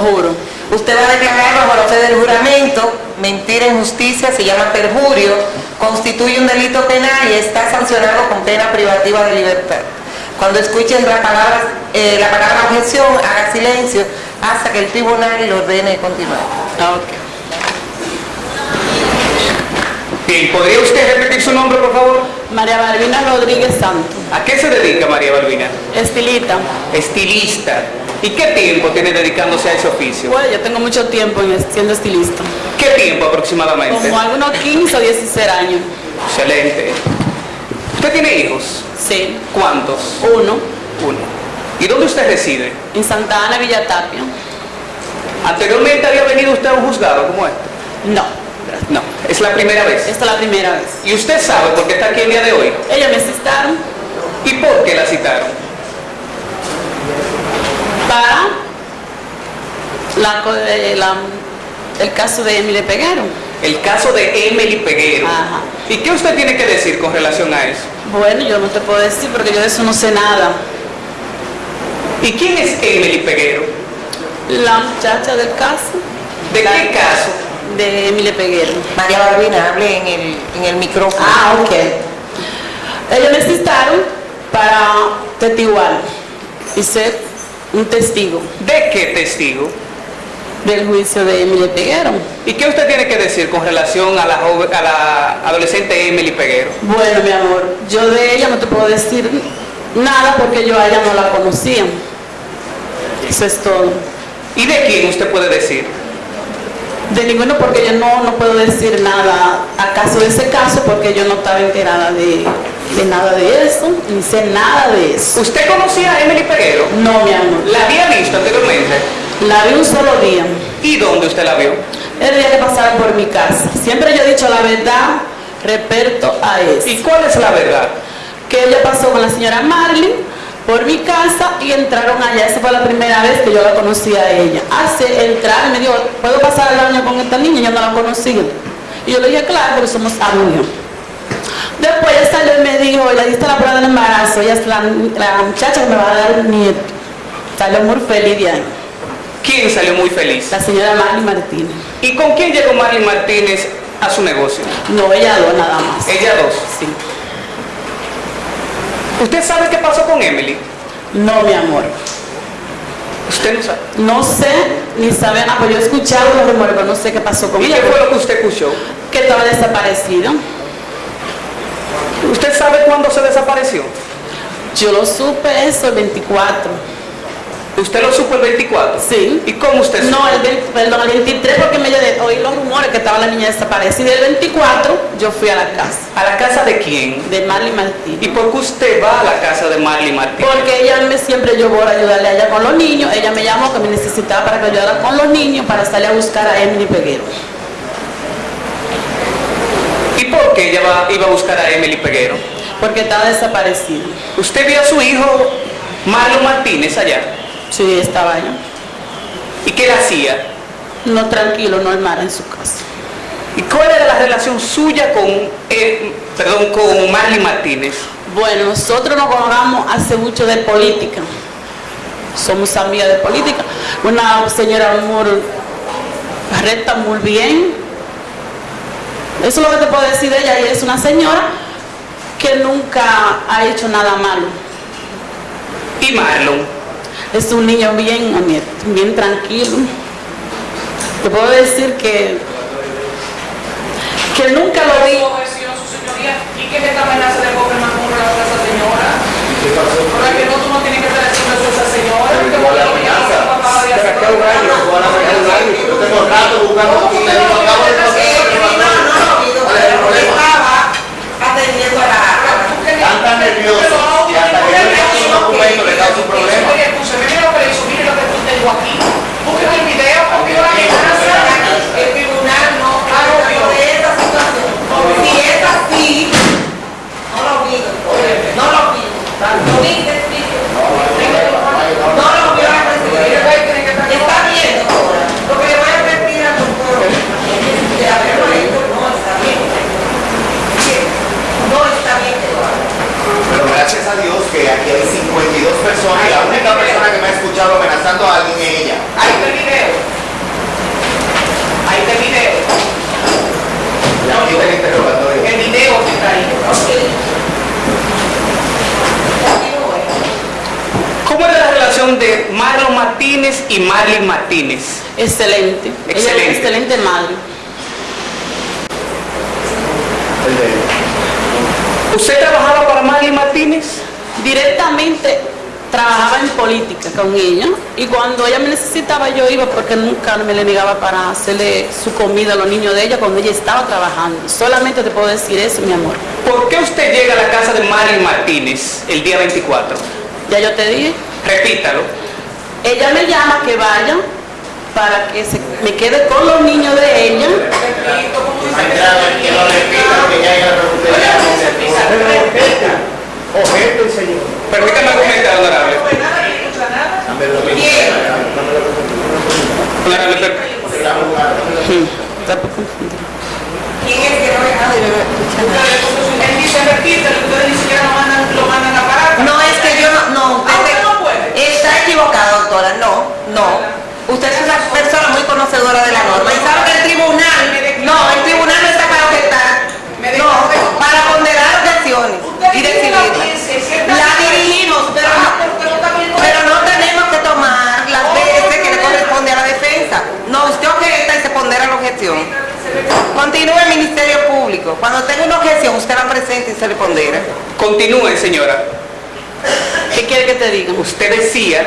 juro. Usted va a declarar bajo la fe del juramento, mentira en justicia, se llama perjurio, constituye un delito penal y está sancionado con pena privativa de libertad. Cuando escuchen la palabra, eh, la palabra objeción, haga silencio hasta que el tribunal le ordene continuar. Ah, ok. Bien, ¿podría usted repetir su nombre, por favor? María Balbina Rodríguez Santos, ¿A qué se dedica María Balbina? estilita. Estilista. ¿Y qué tiempo tiene dedicándose a ese oficio? Bueno, yo tengo mucho tiempo en- siendo estilista. ¿Qué tiempo aproximadamente? Como algunos 15 o 16 años. Excelente. ¿Usted tiene hijos? Sí. ¿Cuántos? Uno, Uno. ¿Y dónde usted reside? en Santa Ana, Villa Tapia. ¿Anteriormente había venido usted a un juzgado como este? No, No, es la primera vez. esta es la primera vez. ¿Y usted sabe por qué está aquí el día de hoy? Ellos me citaron ¿Y por qué la citaron? para la, eh, la- el caso de Emily Peguero. El caso de Emily Peguero. Ajá. ¿Y qué usted tiene que decir con relación a eso? Bueno, yo no te puedo decir porque yo de eso no sé nada. ¿Y quién es Emily Peguero? La muchacha del caso. ¿De La- qué caso? De Emily Peguero. María Balbina, hable en el, en el micrófono. Ah, ok. Ellos me citaron para testiguar y ser un testigo ¿De qué testigo? del juicio de Emily Peguero. ¿Y qué usted tiene que decir con relación a la, joven- a la adolescente Emily Peguero? Bueno, mi amor, yo de ella no te puedo decir nada porque yo a ella no la conocía. Eso es todo. ¿Y de quién usted puede decir? De ninguno porque yo no, no puedo decir nada acaso de ese caso porque yo no estaba enterada de, de nada de eso, ni sé nada de eso. ¿Usted conocía a Emily Peguero? No, mi amor. ¿La había visto anteriormente? La vi un solo día. ¿Y dónde usted la vio? El día que pasaba por mi casa. Siempre yo he dicho la verdad respecto a eso. ¿Y cuál es la verdad? Que ella pasó con la señora Marlin por mi casa y entraron allá. Esa fue la primera vez que yo la conocí a ella. Hace entrar me dijo, ¿puedo pasar el año con esta niña? Yo no la conocía. Y yo le dije, claro, porque somos amigos. Después ella salió y me dijo, le diste la prueba del embarazo, ella es la, la muchacha que me va a dar el nieto. Salió muy feliz de ahí. ¿Quién salió muy feliz? La señora Marlin Martínez. ¿Y con quién llegó Marilyn Martínez a su negocio? No, ella dos nada más. Ella dos. Sí. ¿Usted sabe qué pasó con Emily? No, mi amor. Usted no sabe. No sé ni sabe nada, pues yo he escuchado los rumores, pero no sé qué pasó con ¿Y ella. qué fue lo que usted escuchó? Que estaba desaparecida. ¿Usted sabe cuándo se desapareció? Yo lo supe eso el 24. ¿Usted lo supo el 24? Sí. ¿Y cómo usted supo? No, el, 20 perdón, el 23 porque me de- oí los rumores que estaba la niña desaparecida. El 24 yo fui a la casa ¿A la casa de quién? de Marley Martín. ¿Y por qué usted va a la casa de Marley Martínez? Porque ella me siempre yo voy a ayudarle a ella con los niños. Ella me llamó que me necesitaba para que ayudara con los niños para salir a buscar a Emily Peguero. ¿Y por qué ella va- iba a buscar a Emily Peguero? Porque estaba desaparecida. ¿Usted vio a su hijo Marlon Martínez allá? Sí, estaba allá. ¿Y qué le hacía? No tranquilo, normal en su casa. ¿Y cuál era la relación suya con, eh, perdón, con Marley Martínez? Bueno, nosotros nos conocemos hace mucho de política. Somos amigas de política. Una señora muy recta, muy bien. Eso es lo que te puedo decir de ella. Y es una señora que nunca ha hecho nada malo. ¿Y Marlon? Es un niño bien bien tranquilo. Te puedo decir que, que nunca lo vi. y que es esta amenaza de gobierno con relación a esa señora. Por la que no, tú no tienes que estar haciendo eso a esa señora. porque ¿Cuál es la bueno, ya amenaza? no papá de ¿Para hacer qué un año? ¿Cuál es la amenaza? Yo tengo rato buscando aquí, usted yo no acabo de tiene pasar. que ¿Qué hacer, pasó? No, que un documento le causa un problema. Escúchame, mira lo que le hizo, mire lo que tú tengo aquí. Busquen el video, porque la amenaza. El tribunal no Ah, no, habla de esta situación. Si es así, no lo pido. No lo pido. Lo viste, viste. No lo pido a la presidenta. Está bien, doctora. Lo que le voy a pedir al doctor es que hablemos de esto. No está bien. No está bien que lo haga. Pero gracias a Dios que aquí hay 52 personas y la única persona que me ha escuchado amenazando a alguien es ella. Ahí está el video. Marlene Martínez? Excelente. Ella es Excelente. excelente madre. ¿Usted trabajaba para Marlene Martínez? Directamente trabajaba en política con ella y cuando ella me necesitaba yo iba porque nunca me le negaba para hacerle su comida a los niños de ella cuando ella estaba trabajando. Solamente te puedo decir eso, mi amor. ¿Por qué usted llega a la casa de Marlene Martínez el día 24? Ya yo te dije. Repítalo. Ella me llama que vaya para que se- me quede con los niños de ella. Permítame argumentar, honorable. ¿Quién es que no es nada? Él dice repítelo, ustedes ni siquiera lo mandan, lo mandan a parar. No, es que yo no, no, usted, Ah, usted no puede. Doctora, no, no. Usted es una persona muy conocedora de la norma y sabe que el tribunal, no, el tribunal no está para objetar, no, para ponderar objeciones y decidirlas. La dirigimos, pero no, pero no tenemos que tomar las veces que le corresponde a la defensa. No, usted objeta y se pondera la objeción. Continúa el Ministerio Público. Cuando tenga una objeción, usted la presenta y se le pondera. Continúe, señora. ¿Qué quiere que te diga? Usted decía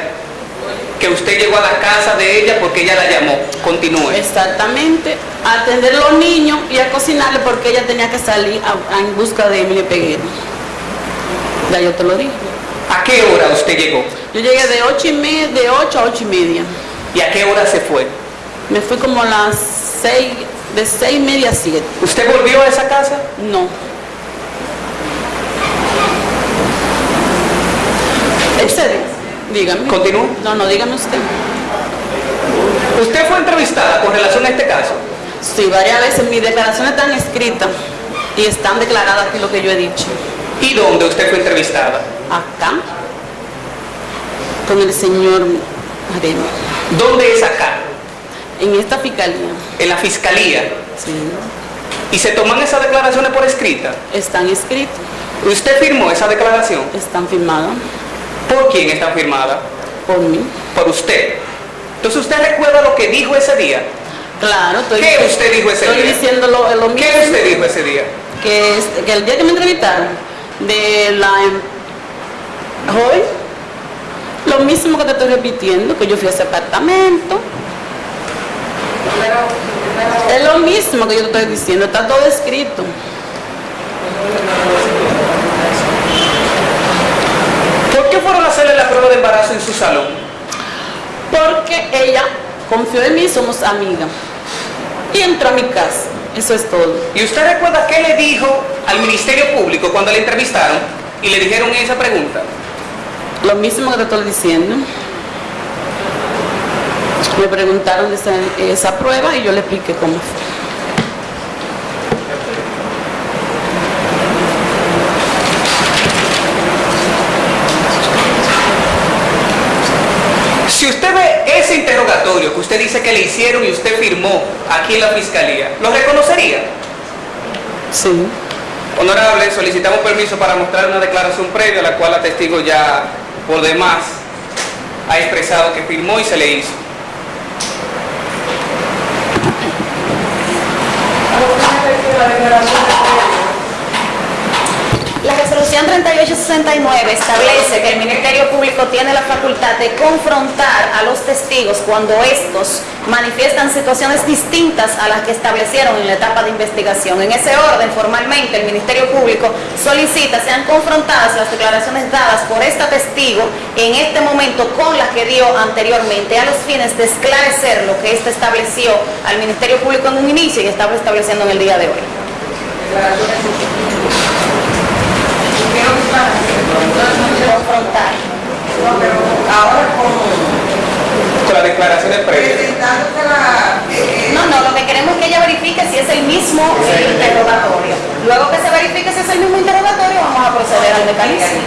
que usted llegó a la casa de ella porque ella la llamó. Continúe. Exactamente, a atender a los niños y a cocinarle porque ella tenía que salir a- a- en busca de Emilio Peguero. Ya yo te lo dije. ¿A qué hora usted llegó? Yo llegué de ocho y media, de 8 a ocho y media. ¿Y a qué hora se fue? Me fui como a las 6, de seis y media a 7. ¿Usted volvió a esa casa? No. Excede. Dígame. Continúe. No, no, dígame usted. ¿Usted fue entrevistada con relación a este caso? Sí, varias veces mis declaraciones están escritas y están declaradas aquí lo que yo he dicho. ¿Y dónde usted fue entrevistada? Acá, con el señor Arena, ¿Dónde es acá? en esta fiscalía. En la fiscalía. Sí, ¿Y se toman esas declaraciones por escrita? están escritas, ¿Usted firmó esa declaración? están firmadas ¿Por quién está firmada? por mí. Por usted. Entonces usted recuerda lo que dijo ese día. Claro, estoy, ¿Qué usted dijo ese estoy día? diciendo lo, lo mismo. ¿Qué usted dijo ese día? Que, que el día que me entrevistaron de la em- hoy, lo mismo que te estoy repitiendo, que yo fui a ese apartamento. Es lo mismo que yo te estoy diciendo, está todo escrito. ¿Por qué fueron a hacerle la prueba de embarazo en su salón? Porque ella confió en mí, somos amigas. Y entró a mi casa. Eso es todo. ¿Y usted recuerda qué le dijo al Ministerio Público cuando le entrevistaron y le dijeron esa pregunta? Lo mismo que te estoy diciendo. Me preguntaron esa, esa prueba y yo le expliqué cómo fue. Si usted ve ese interrogatorio que usted dice que le hicieron y usted firmó aquí en la Fiscalía, ¿lo reconocería? Sí. Honorable, solicitamos permiso para mostrar una declaración previa, la cual la testigo ya por demás ha expresado que firmó y se le hizo. La resolución 3869 establece que el Ministerio Público tiene la facultad de confrontar a los testigos cuando estos manifiestan situaciones distintas a las que establecieron en la etapa de investigación. En ese orden, formalmente, el Ministerio Público solicita sean confrontadas las declaraciones dadas por esta testigo en este momento con las que dio anteriormente a los fines de esclarecer lo que éste estableció al Ministerio Público en un inicio y estaba estableciendo en el día de hoy. Confrontar. Ahora, Con las declaraciones previas. presentándose la... eh, No, no, lo que queremos es que ella verifique si es el mismo interrogatorio. Luego que se verifique si es el mismo interrogatorio, vamos a proceder al mecanismo.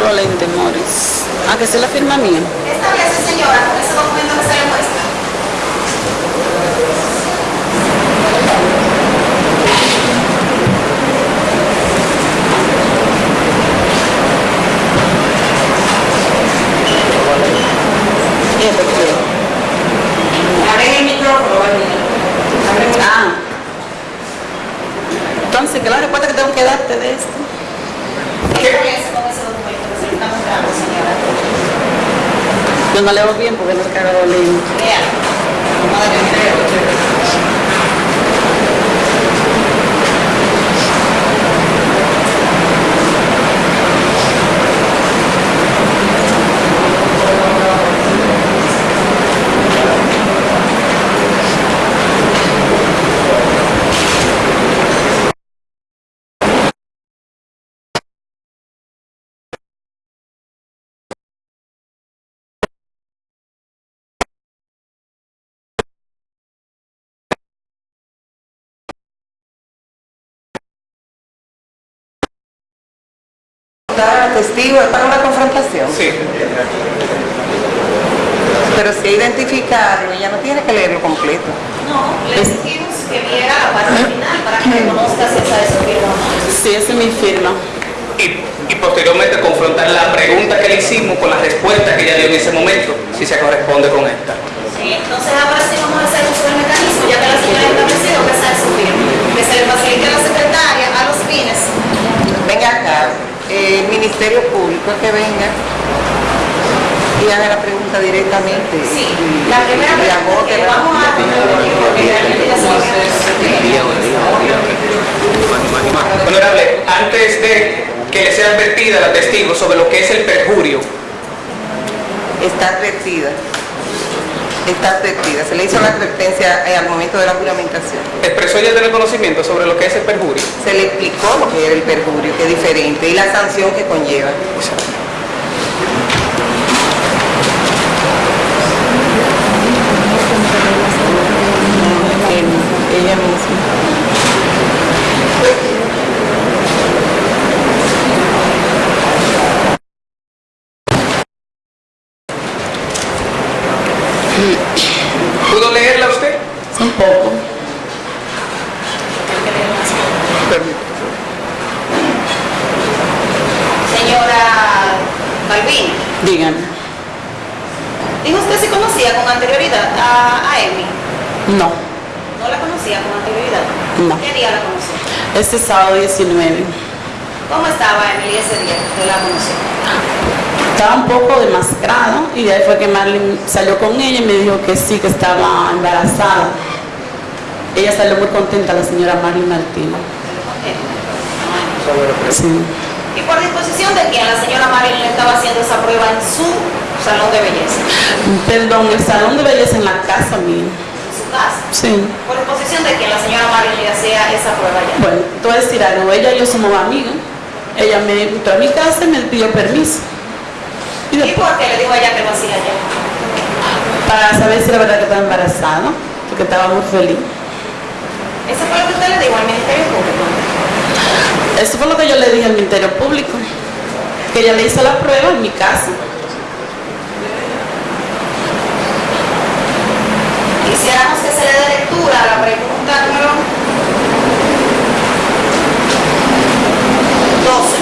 Rolente Morris. ¿A que se la firma mía con ese documento que se le muestra. ¿Y esto qué es? Abren el micrófono, Vanina. Abren el Ah. Entonces, ¿qué es la respuesta que tengo que darte de esto? Establece con ese documento que se le está mostrando, señora. Yo no leo bien porque no cargo leyendo. Lea. Es para una confrontación. Sí. Pero si identificarlo, ella no tiene que leerlo completo. No, le exigimos que viera la parte final para que reconozca si esa es su firma o no. Sí, esa es mi firma. Y, y posteriormente confrontar la pregunta que le hicimos con la respuesta que ella dio en ese momento, si se corresponde con esta. Sí, entonces ahora sí vamos a hacer uso del mecanismo, ya que la señora ha establecido que esa es su firma. Que se le facilite a la secretaria a los fines. Venga acá, eh, el Ministerio Público que venga y haga la pregunta directamente. Sí, Y- la primera pregunta que vamos a. Honorable, antes de que le sea advertida la testigo sobre lo que es el perjurio, Está advertida. Está advertida. Se le hizo la advertencia eh, al momento de la juramentación. expresó ella tener conocimiento sobre lo que es el perjurio. Se le explicó lo que era el perjurio, que es diferente, y la sanción que conlleva ella misma. ¿Pudo leerla usted? Un poco. Señora Balbín, Díganme. ¿dijo usted si conocía con anterioridad a, a Emi? No, ¿No la conocía con anterioridad? No. ¿Qué día la conoció? este sábado 19. ¿Cómo estaba Emily ese día que la conoció? Estaba un poco demacrado y de ahí fue que Marlene salió con ella y me dijo que sí, que estaba embarazada. Ella salió muy contenta, la señora Marlene Martínez. Sí. ¿Y por disposición de quién la señora Marilyn estaba haciendo esa prueba en su salón de belleza? Perdón, el salón de belleza en la casa mía. En su casa. Sí. ¿Por disposición de quién la señora Marilyn hacía esa prueba allá? Bueno, te voy a decir algo. Ella y yo somos amigas. Ella me invitó a mi casa y me pidió permiso. Y ¿Y después, por qué le dijo a ella que lo hacía allá? para saber si era verdad que estaba embarazada, porque estaba muy feliz. Eso fue lo que usted le dijo al Ministerio Público. Eso fue lo que yo le dije al Ministerio Público. Que ella le hizo la prueba en mi casa. Quisiéramos que se le dé lectura a la pregunta número 12.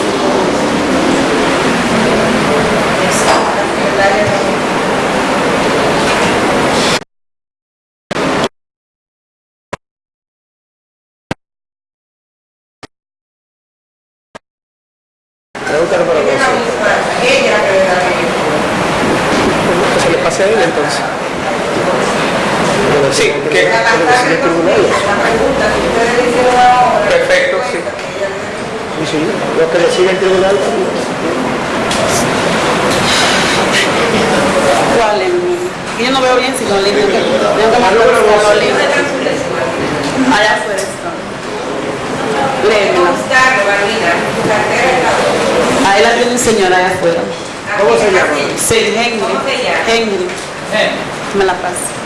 Pregúntale para la ella la que le da la Que se le pase a ella entonces. Sí, que La la pregunta que hicieron ahora. perfecto, sí. Y sí, lo que decide el tribunal. ¿Cuál es? Yo no veo bien si los libros. Tengo que marcar los libros. Allá afuera están. Léemelo. la Ahí la tiene un señor allá afuera. ¿Cómo se llama? Sí, Henry. ¿Cómo se llama? Henry. Me la pasa.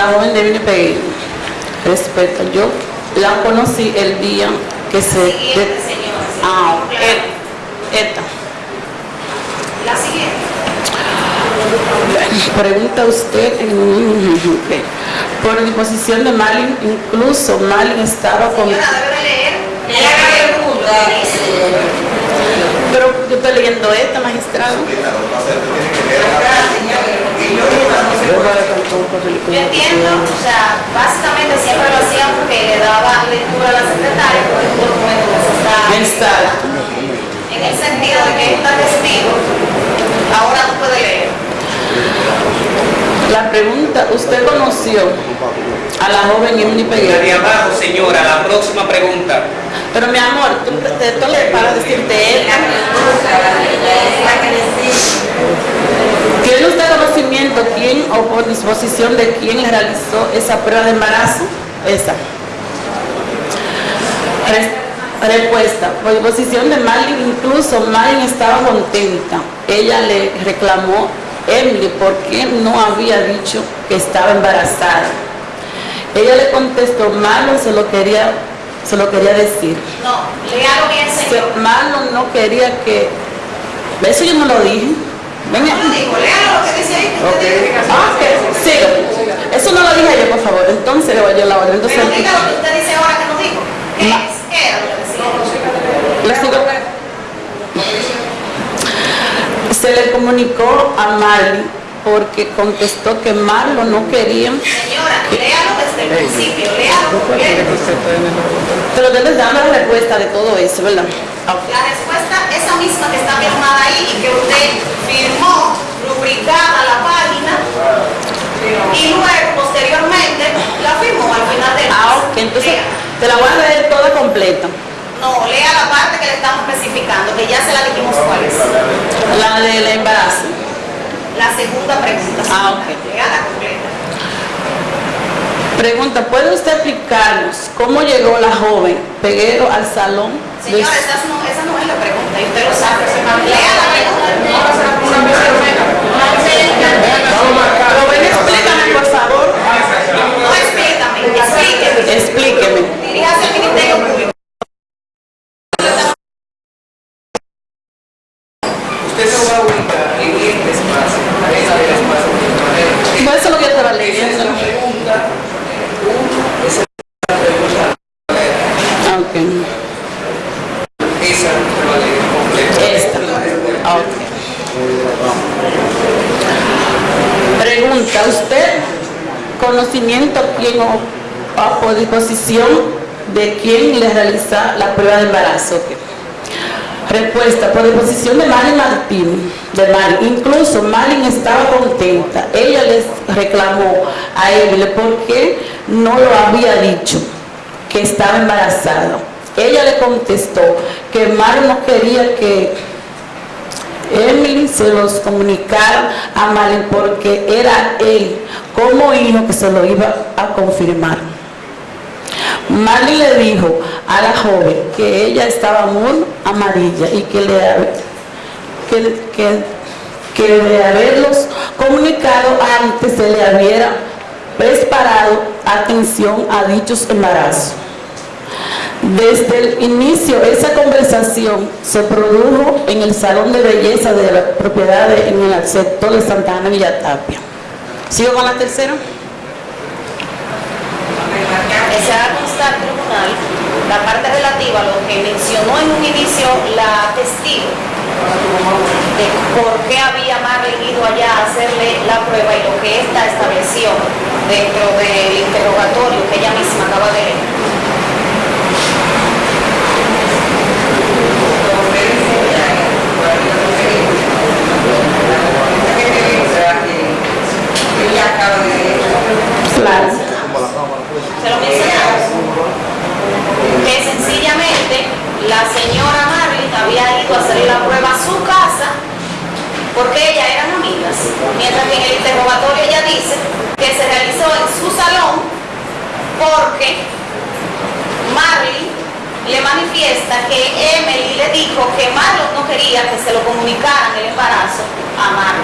La joven de Peguero. Respeto, yo la conocí el día que se... Siguiente, señora. Ah, Claro. e- esta. La siguiente. Pregunta usted, por disposición de Malin, incluso Malin estaba con... Señora, debe de leer. Ella que pregunta, Pero yo estoy leyendo esta, magistrado. Yo entiendo, o sea, básicamente siempre lo hacían porque le daba lectura a la secretaria, porque es un documento que se está... Está. En el sentido de que está testigo, ahora tú puedes leer. La pregunta, ¿usted conoció a la joven Emily La de Peguero? abajo, señora, la próxima pregunta. Pero mi amor, tú, esto le para decirte él. ¿Tiene usted conocimiento quién o por disposición de quién le realizó esa prueba de embarazo? Esa. Res- Respuesta. Por disposición de Marlin, incluso Marlin estaba contenta. Ella le reclamó Emily por qué no había dicho que estaba embarazada. Ella le contestó, Marlon se lo quería, se lo quería decir. No, léalo bien, señor. Marlon no quería que... Eso yo no lo dije. Venga. No lo digo, léalo lo que dice ahí. que usted dice. Ah. Siga. Eso no lo dije yo, por favor. Entonces le voy yo la otra. Entonces, Pero diga lo que usted dice ahora que no dijo. ¿Qué es? ¿Qué era lo que decía? Se le comunicó a Marley porque contestó que Marlon no quería. Señora, léalo desde el principio, léalo. Pero les dando la respuesta de todo eso, ¿verdad? La respuesta, esa misma que está firmada ahí y que usted firmó, rubricada la página, y luego, posteriormente, la firmó al final del Ah, ok. Entonces, Lea. te la voy a leer toda completa. No, lea la parte que le estamos especificando, que ya se la dijimos cuál es. La del embarazo. La segunda pregunta. Ah, ok. Lea la completa. Pregunta, ¿puede usted explicarnos cómo llegó la joven Peguero al salón? de- Señora, esa no, esa no es la pregunta, y usted lo sabe. Lea la pregunta. Explícame, por favor. Explíqueme. Explíqueme. Diríjase al Ministerio Público. Usted se va a ubicar en este espacio, en este espacio. No, eso es lo que yo estaba leyendo. Esa pregunta, esa pregunta, Ok. esa te va a leer completa. Esta. Ok. Pregunta, ¿usted conocimiento quién o, o de quién le realiza la prueba de embarazo? Respuesta, por disposición de Marilyn Martín, de Marilyn. Incluso Marilyn estaba contenta. Ella les reclamó a Evelyn por qué no lo había dicho que estaba embarazada. Ella le contestó que Marilyn no quería que Emily se los comunicara a Marilyn porque era él como hijo que se lo iba a confirmar. Marley le dijo a la joven que ella estaba muy amarilla y que, le, que, de haberlos comunicado antes se le hubiera preparado atención a dichos embarazos. Desde el inicio, esa conversación se produjo en el salón de belleza de la propiedad de- en el sector de Santa Ana Villatapia. ¿Sigo con la tercera? Que se constar al tribunal la parte relativa a lo que mencionó en un inicio la testigo de por qué había Marlene ido allá a hacerle la prueba y lo que ésta estableció dentro del interrogatorio que ella misma acaba de leer. Lo mencionamos. Que sencillamente la señora Marlene había ido a hacerle la prueba a su casa porque ellas eran amigas. Mientras que en el interrogatorio ella dice que se realizó en su salón porque Marlene le manifiesta que Emily le dijo que Marlon no quería que se lo comunicaran el embarazo a Marlene.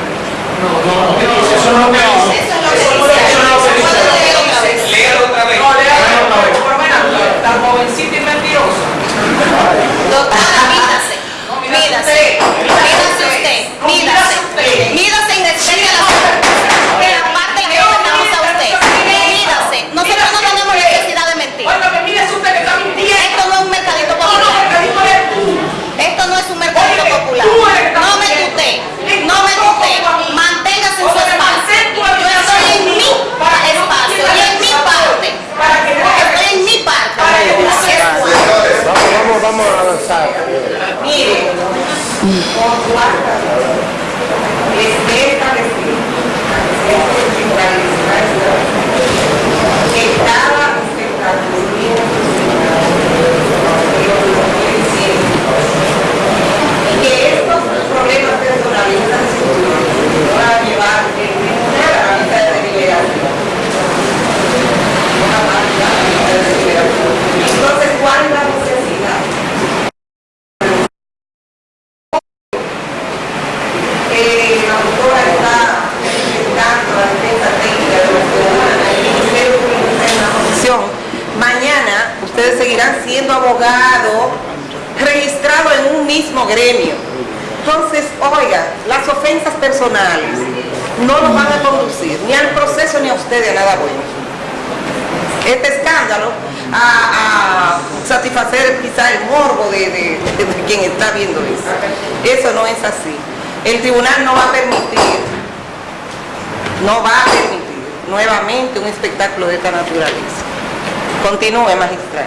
Continúe, magistrado.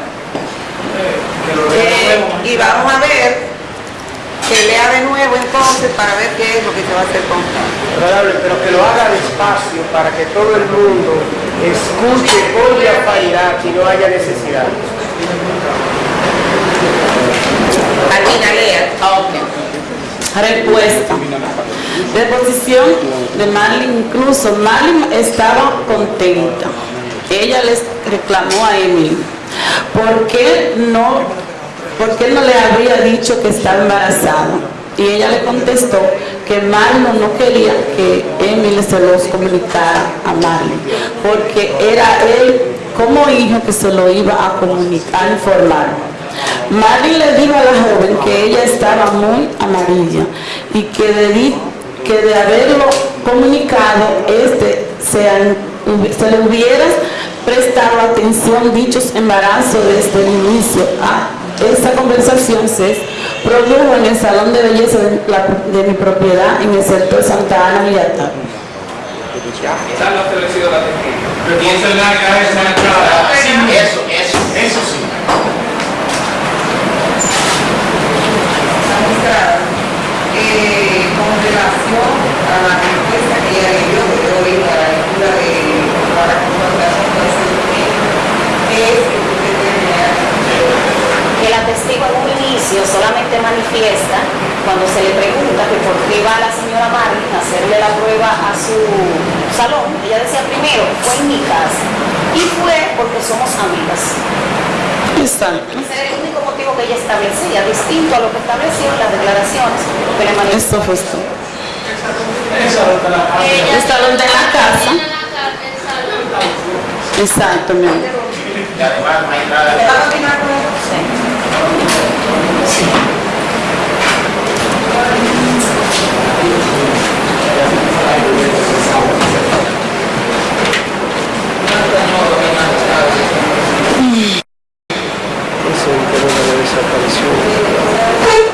Eh, y vamos a ver que lea de nuevo entonces para ver qué es lo que se va a hacer con pero que lo haga despacio para que todo el mundo escuche con diafanidad y no haya necesidad. Almina, lea. Respuesta. Deposición de Marlene, incluso Marlene estaba contenta. Ella les reclamó a Emily. ¿Por qué no, por qué no le habría dicho que estaba embarazada? Y ella le contestó que Marlon no quería que Emily se los comunicara a Marlene, porque era él como hijo que se lo iba a comunicar, a informar. Marlene le dijo a la joven que ella estaba muy amarilla y que de, que de haberlo comunicado, este se le hubiera prestado atención dichos embarazos desde el inicio. Ah, esta conversación se produjo en el salón de belleza de, la- de mi propiedad en el sector Santa Ana Villata. Está lo establecido la testigo. y eso es la cabeza entrada. Eso, eso, eso sí. magistrada, eh, con relación a la respuesta que ella le dio, que yo vi a la lectura de la confrontación con ese documento, ¿qué es lo que usted tiene que la testigo en un solamente manifiesta cuando se le pregunta que por qué va la señora Marlene a hacerle la prueba a su salón. Ella decía primero, fue en mi casa y fue porque somos amigas. Exacto. Ese era el único motivo que ella establecía, distinto a lo que estableció en las declaraciones que le manifestó. Esto fue esto. El salón de la casa. tiene la ca- el salón. Exacto, mi amor. Y además, magistrada, ¿Va a continuar con eso? Ese es el tema de desaparición. Eh,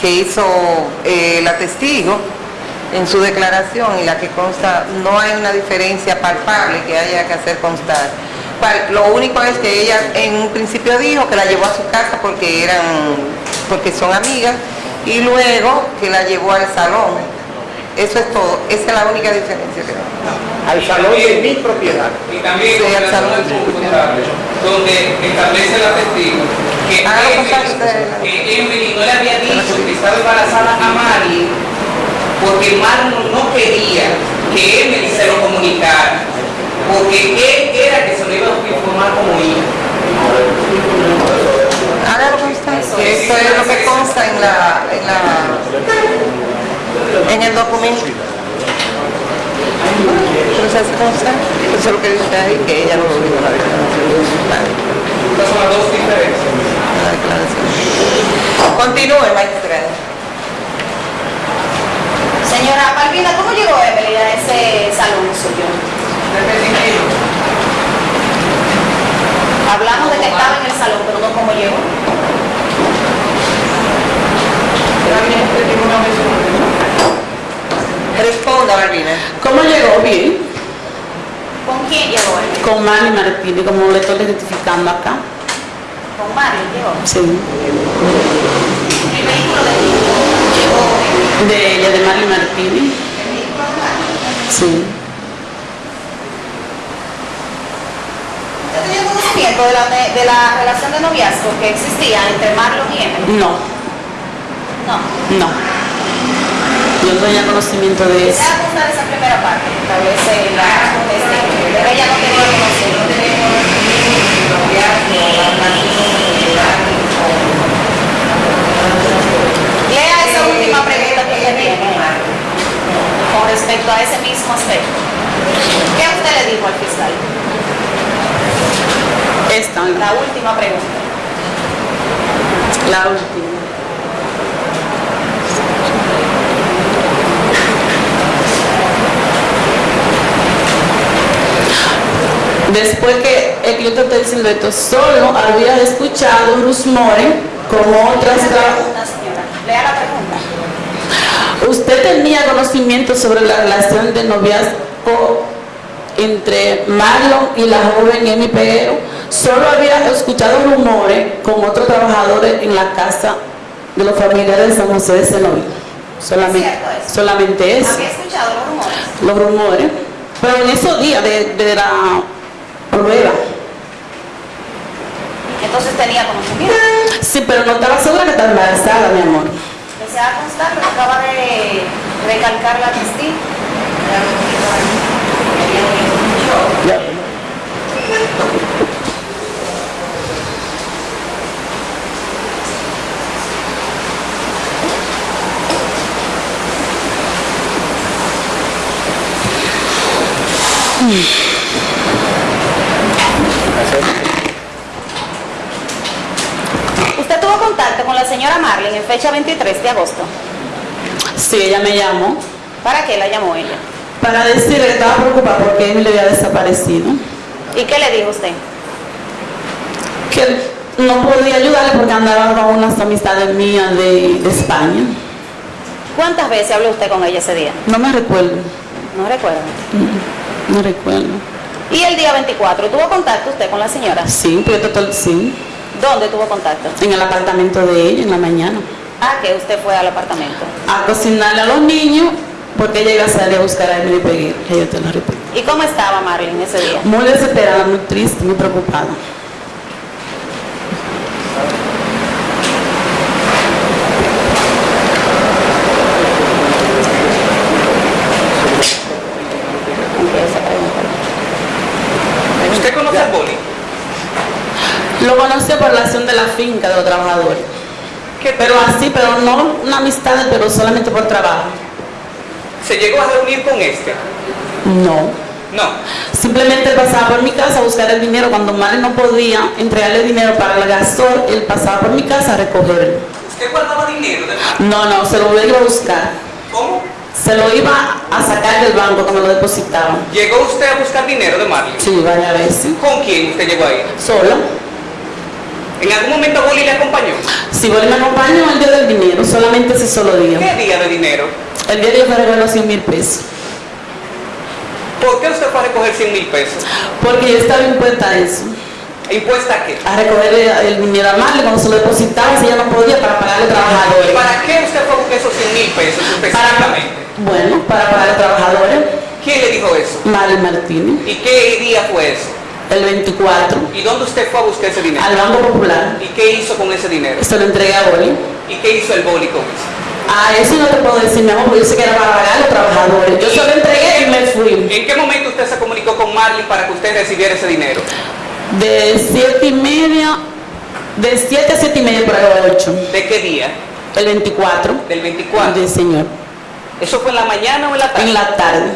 que hizo eh, la testigo en su declaración y la que consta, no hay una diferencia palpable que haya que hacer constar. Lo único es que ella en un principio dijo que la llevó a su casa porque eran, porque son amigas, y luego que la llevó al salón. Eso es todo, esa es la única diferencia que hay. Al salón de mi propiedad. Y también Sí, al salón de donde establece la testigo que que Emily no le había dicho que estaba embarazada a Mari porque Marlon no quería que Emily se lo comunicara porque él era que se lo iba a informar como hija. Constar, que eso es lo que consta en la, en la, en el documento. Hace constar, eso es lo que dice ahí, que ella no lo dijo la declaración de su padre. Estas son las dos diferencias. La declaración. Continúe. Señora Palvina, ¿cómo llegó Emily a ese salón suyo? Hablamos de que estaba en el salón, pero no cómo llegó. Responda, Barbina. ¿Cómo llegó? Bien. ¿Con quién llegó? Con Manny Martínez, como le estoy identificando acá. Con Mario llegó. Sí. El vehículo de quién. De ella, de Manny Martínez. El vehículo de Mario. Sí. ¿Usted tenía conocimiento de la, de la relación de noviazgo que existía entre Marlon y Emily? No, No. no. Yo no tenía conocimiento de eso. va a esa primera parte que establece la testigo, de que ella no tenía conocimiento. Lea esa última pregunta que le tiene con respecto a ese mismo aspecto. ¿Qué usted le dijo al fiscal? Esta, la, última pregunta. la última. Después que el que yo te estoy diciendo esto, solo había escuchado rumores como otras... Lea la pregunta. ¿Usted tenía conocimiento sobre la relación de noviazgo entre Marlon y la joven Emi Peguero? Solo había escuchado rumores con otros trabajadores en la casa de los familiares de San José de Cenoví. Solamente, ¿Es cierto eso? solamente eso, Había escuchado los rumores. los rumores. Pero en esos días de, de la prueba, Entonces tenía conocimiento. Sí, pero no estaba segura que estaba embarazada, mi amor. Desea constar que acaba de recalcar la testigo. Ya. Usted tuvo contacto con la señora Marlene en fecha 23 de agosto. Sí, ella me llamó ¿Para qué la llamó ella? para decirle que estaba preocupada porque Emi le había desaparecido. ¿Y qué le dijo usted? que no podía ayudarle porque andaba con unas amistades mías de, de España. ¿Cuántas veces habló usted con ella ese día? No me recuerdo, No recuerdo. no recuerdo. ¿Y el día 24 tuvo contacto usted con la señora? Sí, pero total, sí, ¿Dónde tuvo contacto? en el apartamento de ella en la mañana. Ah, que usted fue al apartamento. A cocinarle a los niños porque ella iba a salir a buscar a Emily Peguer, que yo te lo repito. ¿Y cómo estaba Marlene ese día? Muy desesperada, muy triste, muy preocupada. ¿Usted conoce al boli? Lo conocí por la acción de la finca de los trabajadores. Pero así, pero no una amistad, pero solamente por trabajo. ¿Se llegó a reunir con este? No. No. Simplemente él pasaba por mi casa a buscar el dinero. Cuando Mari no podía entregarle dinero para el gasol, él pasaba por mi casa a recogerlo. ¿Usted guardaba dinero de? No, no, se lo iba a buscar. ¿Cómo? Se lo iba a sacar del banco cuando lo depositaban. ¿Llegó usted a buscar dinero de Marlon? Sí, varias veces. ¿Con quién usted llegó ahí? Sola. ¿En algún momento Boli le acompañó? Si Boli me acompañó el día del dinero, solamente ese solo día. ¿Qué día de dinero? El día de me regaló 100 mil pesos. ¿Por qué usted fue a recoger 100 mil pesos? Porque yo estaba impuesta a eso. ¿Impuesta a qué? A recoger el dinero a Marley cuando se lo depositaba, si ella no podía, para pagar a los trabajadores. ¿Para qué usted fue a buscar esos 100 mil pesos Para, específicamente? bueno, para pagar a los trabajadores. ¿Quién le dijo eso? Marley Martínez. ¿Y qué día fue eso? El 24, ¿Y dónde usted fue a buscar ese dinero? al Banco Popular. ¿Y qué hizo con ese dinero? Se lo entregué a Boli. ¿Y qué hizo el Boli con eso? A eso no te puedo decir, mi amor, porque yo sé que era para pagar a los trabajadores. Yo se lo entregué y me fui. ¿En qué momento usted se comunicó con Marley para que usted recibiera ese dinero? De siete y media, de 7 a 7 y media por ahí a 8. ¿De qué día? El 24. Del 24. Del señor. ¿Eso fue en la mañana o en la tarde? En la tarde,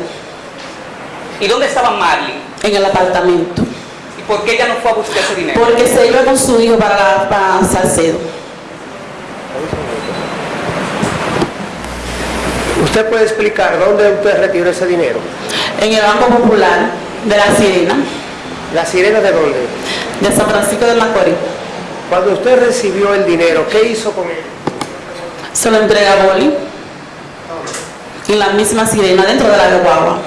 ¿Y dónde estaba Marley? en el apartamento. ¿Y por qué ella no fue a buscar ese dinero? Porque se iba con su hijo para, la- para Salcedo. ¿Usted puede explicar dónde usted retiró ese dinero? En el Banco Popular de la Sirena, ¿La sirena de dónde? de San Francisco de Macorís. Cuando usted recibió el dinero, ¿qué hizo con él? Se lo entrega a Boli. En la misma Sirena, dentro de la guagua.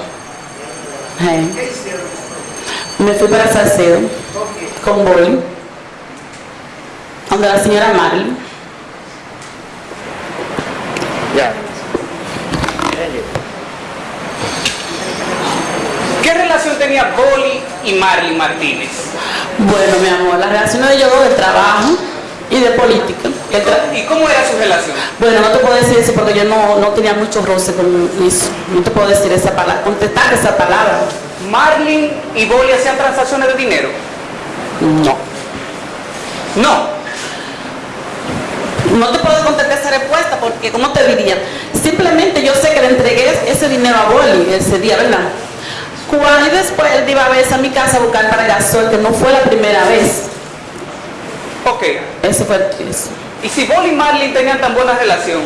Eh. Me fui para Salcedo con Boli. Donde la señora Marley. Ya. ¿Qué relación tenía Boli y Marley Martínez? Bueno, mi amor, las relaciones de ellos dos de trabajo y de política. ¿Y cómo era su relación? Bueno, no te puedo decir eso porque yo no, no tenía mucho roce con eso. No te puedo decir esa palabra, contestar esa palabra. ¿Marlin y Boli hacían transacciones de dinero? No. No. No te puedo contestar esa respuesta porque, ¿cómo te diría? Simplemente yo sé que le entregué ese dinero a Boli ese día, ¿verdad? Cuando y después él iba a veces a mi casa a buscar para el gasol, que no fue la primera vez. Ok. Eso fue eso. Y si Boli y Marlin tenían tan buena relación,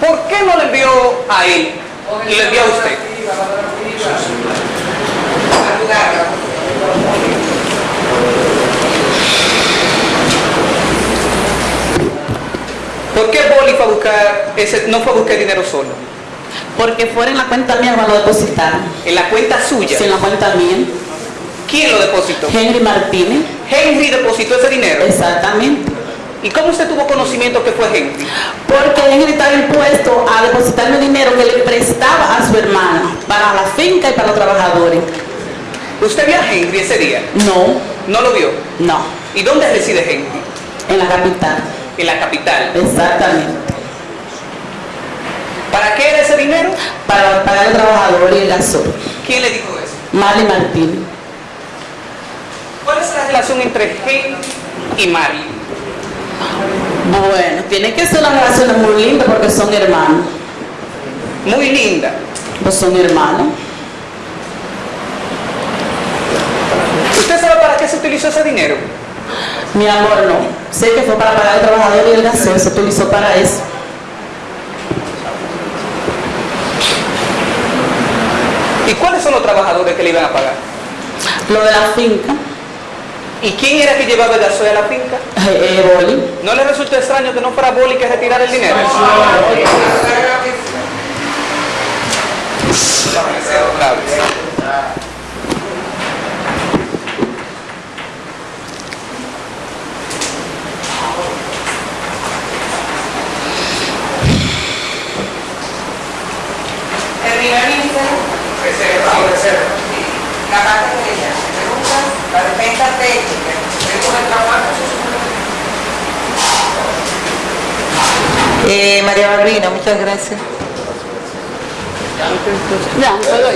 ¿por qué no le envió a él y le envió a usted? ¿Por qué Boli fue a buscar ese, no fue a buscar dinero solo? Porque fuera en la cuenta mía cuando lo depositaron. En la cuenta suya. Sí, en la cuenta mía. ¿Quién lo depositó? Henry Martínez. Henry depositó ese dinero. Exactamente. ¿Y cómo usted tuvo conocimiento que fue Henry? Porque Henry estaba impuesto a depositarme dinero que le prestaba a su hermana para la finca y para los trabajadores. ¿Usted vio a Henry ese día? No, ¿No lo vio? no, ¿Y dónde reside Henry? en la capital. En la capital. Exactamente. ¿Para qué era ese dinero? Para pagar al trabajador y el gasol. ¿Quién le dijo eso? Marley Martínez. ¿Cuál es la relación entre Henry y Marley? Bueno, tiene que ser una relación muy linda porque son hermanos. Muy linda. Pues son hermanos. ¿Usted sabe para qué se utilizó ese dinero? Mi amor, no. Sé que fue para pagar al trabajador y el gasol. Se utilizó para eso. ¿Y cuáles son los trabajadores que le iban a pagar? Lo de la finca, ¿Y quién era que llevaba el gasoil a la finca? eh, eh, Boli. ¿No le resultó extraño que no fuera Boli que retirara el dinero? Otra vez. Terminó el ministerio. La parte de ella, preguntas, la técnica, el trabajo. Eh, María Balbina, muchas gracias.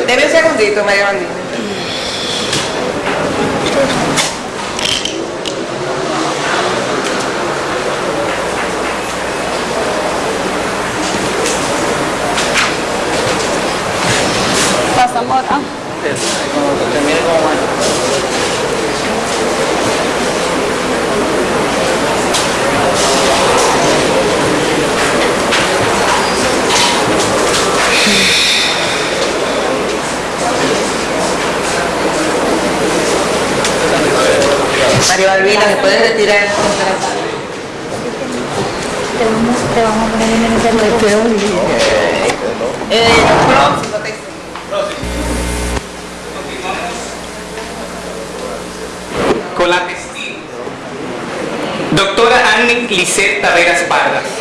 Deme un segundito, María Balbina. Pasamos acá. Balbina, ¿me puedes retirar? Te vamos, te vamos a poner en el ministerio. Eh, próximo testigo. Continuamos con la testigo. Doctora Annie Lisset Taveras Pardas.